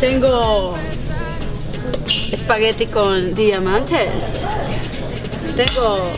Tengo espagueti con diamantes. Tengo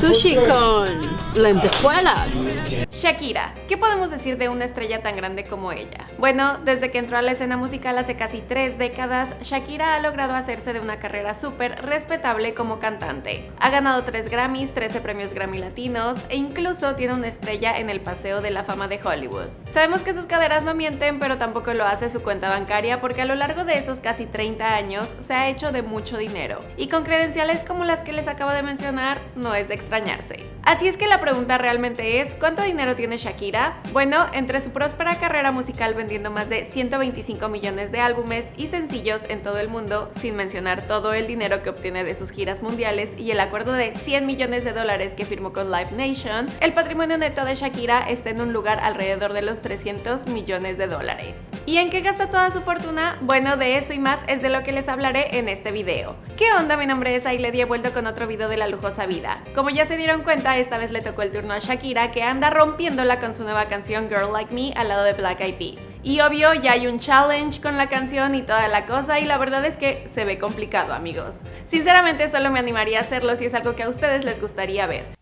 sushi con lentejuelas. Shakira, ¿qué podemos decir de una estrella tan grande como ella? Bueno, desde que entró a la escena musical hace casi tres décadas, Shakira ha logrado hacerse de una carrera súper respetable como cantante. Ha ganado 3 Grammys, 13 premios Grammy Latinos e incluso tiene una estrella en el Paseo de la Fama de Hollywood. Sabemos que sus caderas no mienten, pero tampoco lo hace su cuenta bancaria porque a lo largo de esos casi 30 años se ha hecho de mucho dinero. Y con credenciales como las que les acabo de mencionar, no es de extrañarse. Así es que la pregunta realmente es, ¿cuánto dinero tiene Shakira? Bueno, entre su próspera carrera musical vendiendo más de 125 millones de álbumes y sencillos en todo el mundo, sin mencionar todo el dinero que obtiene de sus giras mundiales y el acuerdo de 100 millones de dólares que firmó con Live Nation, el patrimonio neto de Shakira está en un lugar alrededor de los 300 millones de dólares. ¿Y en qué gasta toda su fortuna? Bueno, de eso y más es de lo que les hablaré en este video. ¿Qué onda? Mi nombre es Ailed y he vuelto con otro video de la lujosa vida. Como ya se dieron cuenta, esta vez le tocó el turno a Shakira, que anda rompiéndola con su nueva canción Girl Like Me al lado de Black Eyed Peas. Y obvio, ya hay un challenge con la canción y toda la cosa, y la verdad es que se ve complicado, amigos. Sinceramente, solo me animaría a hacerlo si es algo que a ustedes les gustaría ver.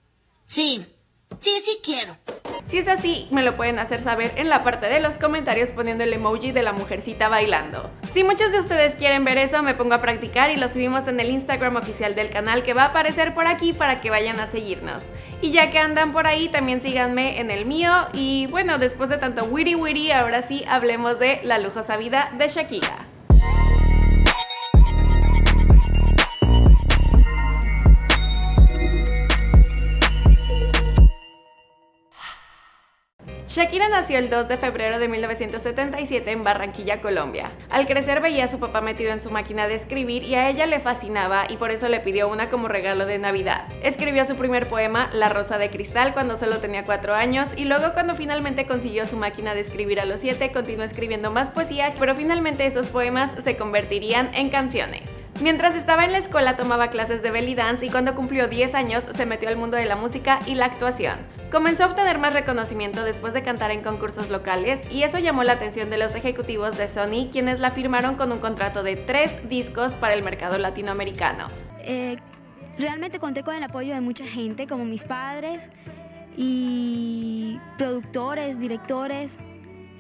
Sí, sí, sí quiero. Si es así, me lo pueden hacer saber en la parte de los comentarios poniendo el emoji de la mujercita bailando. Si muchos de ustedes quieren ver eso, me pongo a practicar y lo subimos en el Instagram oficial del canal que va a aparecer por aquí para que vayan a seguirnos. Y ya que andan por ahí, también síganme en el mío y bueno, después de tanto witty witty, ahora sí hablemos de la lujosa vida de Shakira. Shakira nació el 2 de febrero de 1977 en Barranquilla, Colombia. Al crecer veía a su papá metido en su máquina de escribir y a ella le fascinaba y por eso le pidió una como regalo de Navidad. Escribió su primer poema, La Rosa de Cristal, cuando solo tenía 4 años y luego cuando finalmente consiguió su máquina de escribir a los 7 continuó escribiendo más poesía, pero finalmente esos poemas se convertirían en canciones. Mientras estaba en la escuela tomaba clases de belly dance y cuando cumplió 10 años se metió al mundo de la música y la actuación. Comenzó a obtener más reconocimiento después de cantar en concursos locales y eso llamó la atención de los ejecutivos de Sony quienes la firmaron con un contrato de 3 discos para el mercado latinoamericano. Eh, realmente conté con el apoyo de mucha gente como mis padres y productores, directores,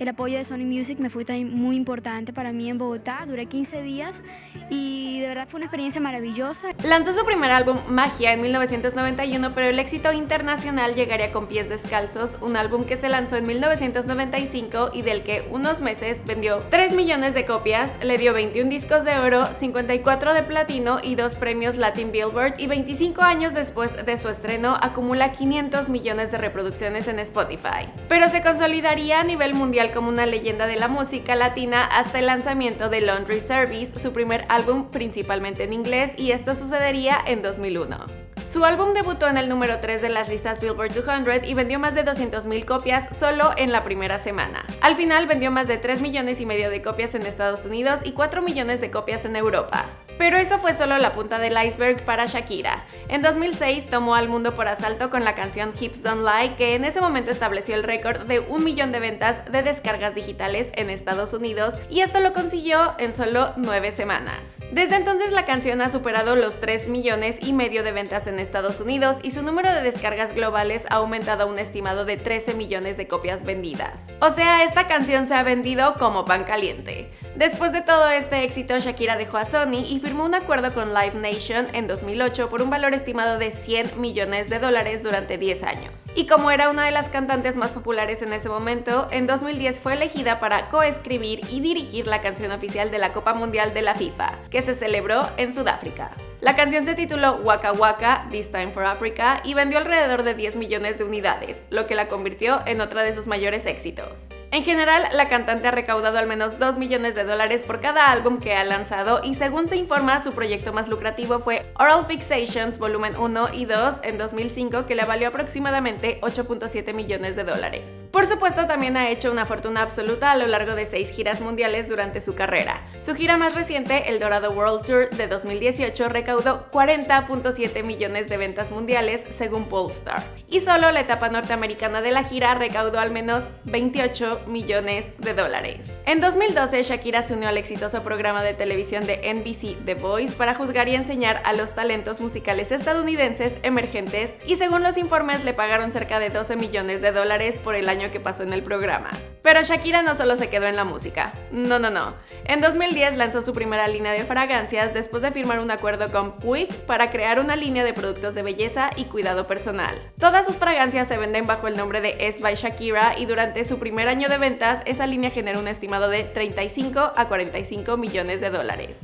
el apoyo de Sony Music me fue también muy importante para mí en Bogotá. Duré 15 días y de verdad fue una experiencia maravillosa. Lanzó su primer álbum Magia en 1991, pero el éxito internacional llegaría con Pies Descalzos, un álbum que se lanzó en 1995 y del que unos meses vendió 3 millones de copias, le dio 21 discos de oro, 54 de platino y dos premios Latin Billboard y 25 años después de su estreno acumula 500 millones de reproducciones en Spotify. Pero se consolidaría a nivel mundial como una leyenda de la música latina hasta el lanzamiento de Laundry Service, su primer álbum principalmente en inglés, y esto sucedería en 2001. Su álbum debutó en el número 3 de las listas Billboard 200 y vendió más de 200.000 copias solo en la primera semana. Al final vendió más de 3 millones y medio de copias en Estados Unidos y 4 millones de copias en Europa. Pero eso fue solo la punta del iceberg para Shakira. En 2006 tomó al mundo por asalto con la canción Hips Don't Lie, que en ese momento estableció el récord de un millón de ventas de descargas digitales en Estados Unidos y esto lo consiguió en solo 9 semanas. Desde entonces la canción ha superado los 3 millones y medio de ventas en Estados Unidos y su número de descargas globales ha aumentado a un estimado de 13 millones de copias vendidas. O sea, esta canción se ha vendido como pan caliente. Después de todo este éxito, Shakira dejó a Sony y firmó un acuerdo con Live Nation en 2008 por un valor estimado de 100 millones de dólares durante 10 años. Y como era una de las cantantes más populares en ese momento, en 2010 fue elegida para coescribir y dirigir la canción oficial de la Copa Mundial de la FIFA, que se celebró en Sudáfrica. La canción se tituló Waka Waka, This Time for Africa y vendió alrededor de 10 millones de unidades, lo que la convirtió en otra de sus mayores éxitos. En general, la cantante ha recaudado al menos 2 millones de dólares por cada álbum que ha lanzado y según se informa, su proyecto más lucrativo fue Oral Fixations Volumen 1 y 2 en 2005 que le valió aproximadamente 8.7 millones de dólares. Por supuesto, también ha hecho una fortuna absoluta a lo largo de 6 giras mundiales durante su carrera. Su gira más reciente, el Dorado World Tour de 2018, recaudó 40.7 millones de ventas mundiales según Polestar. Y solo la etapa norteamericana de la gira recaudó al menos 28 millones de dólares. En 2012, Shakira se unió al exitoso programa de televisión de NBC The Voice para juzgar y enseñar a los talentos musicales estadounidenses emergentes y según los informes le pagaron cerca de 12 millones de dólares por el año que pasó en el programa. Pero Shakira no solo se quedó en la música, no, no, no. En 2010 lanzó su primera línea de fragancias después de firmar un acuerdo con Puig para crear una línea de productos de belleza y cuidado personal. Todas sus fragancias se venden bajo el nombre de S by Shakira y durante su primer año de ventas esa línea generó un estimado de 35 a 45 millones de dólares.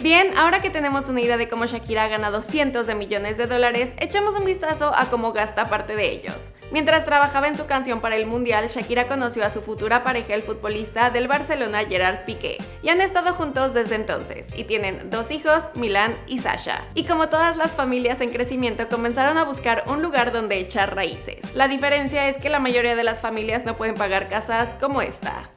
Bien, ahora que tenemos una idea de cómo Shakira ha ganado cientos de millones de dólares, echemos un vistazo a cómo gasta parte de ellos. Mientras trabajaba en su canción para el Mundial, Shakira conoció a su futura pareja, el futbolista del Barcelona Gerard Piqué, y han estado juntos desde entonces, y tienen dos hijos, Milán y Sasha. Y como todas las familias en crecimiento, comenzaron a buscar un lugar donde echar raíces. La diferencia es que la mayoría de las familias no pueden pagar casas como esta.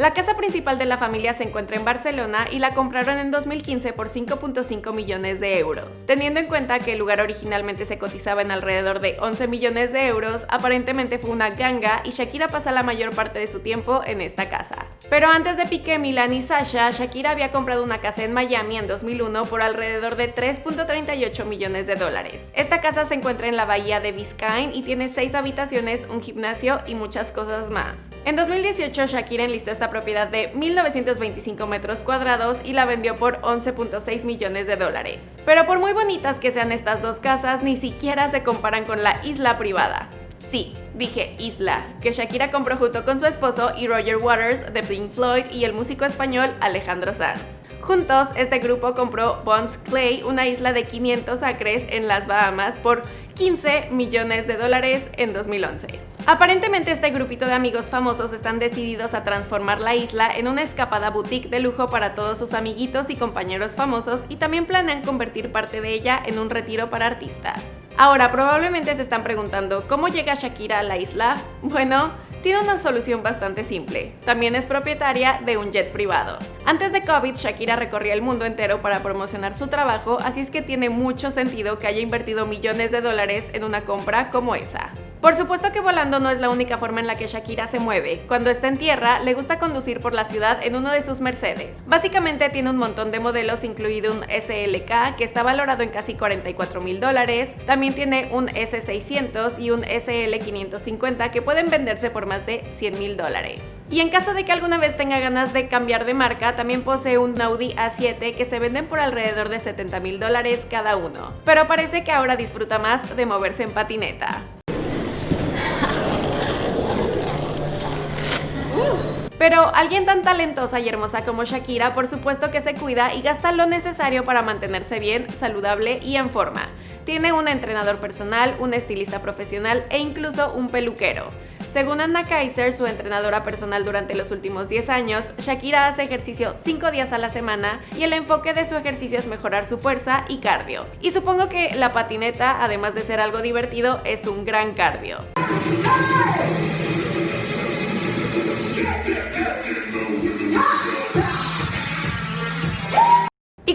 La casa principal de la familia se encuentra en Barcelona y la compraron en 2015 por 5.5 millones de euros. Teniendo en cuenta que el lugar originalmente se cotizaba en alrededor de 11 millones de euros, aparentemente fue una ganga y Shakira pasa la mayor parte de su tiempo en esta casa. Pero antes de Piqué, Milan y Sasha, Shakira había comprado una casa en Miami en 2001 por alrededor de 3.38 millones de dólares. Esta casa se encuentra en la bahía de Biscayne y tiene 6 habitaciones, un gimnasio y muchas cosas más. En 2018 Shakira enlistó esta propiedad de 1.925 metros cuadrados y la vendió por 11.6 millones de dólares. Pero por muy bonitas que sean estas dos casas, ni siquiera se comparan con la isla privada. Sí, dije Isla, que Shakira compró junto con su esposo y Roger Waters de Pink Floyd y el músico español Alejandro Sanz. Juntos, este grupo compró Bonds Clay, una isla de 500 acres en las Bahamas, por 15 millones de dólares en 2011. Aparentemente este grupito de amigos famosos están decididos a transformar la isla en una escapada boutique de lujo para todos sus amiguitos y compañeros famosos y también planean convertir parte de ella en un retiro para artistas. Ahora, probablemente se están preguntando, ¿cómo llega Shakira a la isla? Bueno, tiene una solución bastante simple. También es propietaria de un jet privado. Antes de COVID, Shakira recorría el mundo entero para promocionar su trabajo, así es que tiene mucho sentido que haya invertido millones de dólares en una compra como esa. Por supuesto que volando no es la única forma en la que Shakira se mueve. Cuando está en tierra, le gusta conducir por la ciudad en uno de sus Mercedes. Básicamente tiene un montón de modelos, incluido un SLK, que está valorado en casi 44 mil dólares. También tiene un S600 y un SL550 que pueden venderse por más de 100 mil dólares. Y en caso de que alguna vez tenga ganas de cambiar de marca, también posee un Audi A7 que se venden por alrededor de 70 mil dólares cada uno. Pero parece que ahora disfruta más de moverse en patineta. Pero alguien tan talentosa y hermosa como Shakira por supuesto que se cuida y gasta lo necesario para mantenerse bien, saludable y en forma. Tiene un entrenador personal, un estilista profesional e incluso un peluquero. Según Anna Kaiser, su entrenadora personal durante los últimos 10 años, Shakira hace ejercicio 5 días a la semana y el enfoque de su ejercicio es mejorar su fuerza y cardio. Y supongo que la patineta, además de ser algo divertido, es un gran cardio. Y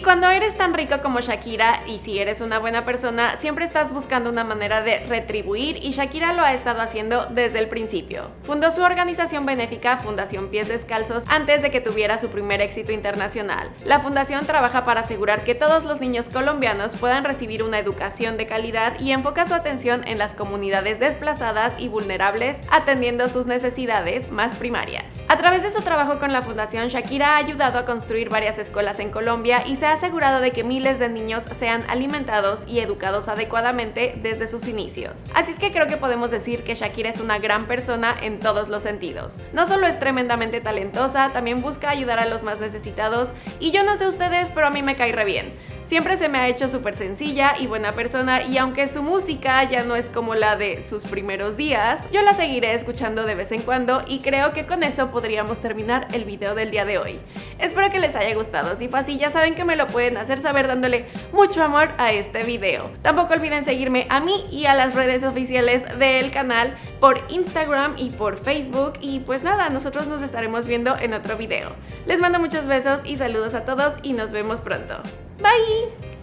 cuando eres tan rico como Shakira, y si eres una buena persona, siempre estás buscando una manera de retribuir y Shakira lo ha estado haciendo desde el principio. Fundó su organización benéfica Fundación Pies Descalzos antes de que tuviera su primer éxito internacional. La fundación trabaja para asegurar que todos los niños colombianos puedan recibir una educación de calidad y enfoca su atención en las comunidades desplazadas y vulnerables, atendiendo sus necesidades más primarias. A través de su trabajo con la fundación, Shakira ha ayudado a construir varias escuelas en Colombia y se ha asegurado de que miles de niños sean alimentados y educados adecuadamente desde sus inicios. Así es que creo que podemos decir que Shakira es una gran persona en todos los sentidos. No solo es tremendamente talentosa, también busca ayudar a los más necesitados y yo no sé ustedes, pero a mí me cae re bien. Siempre se me ha hecho súper sencilla y buena persona y aunque su música ya no es como la de sus primeros días, yo la seguiré escuchando de vez en cuando y creo que con eso podríamos terminar el video del día de hoy. Espero que les haya gustado, si fue así ya saben que me lo pueden hacer saber dándole mucho amor a este video. Tampoco olviden seguirme a mí y a las redes oficiales del canal por Instagram y por Facebook y pues nada, nosotros nos estaremos viendo en otro video. Les mando muchos besos y saludos a todos y nos vemos pronto. Bye!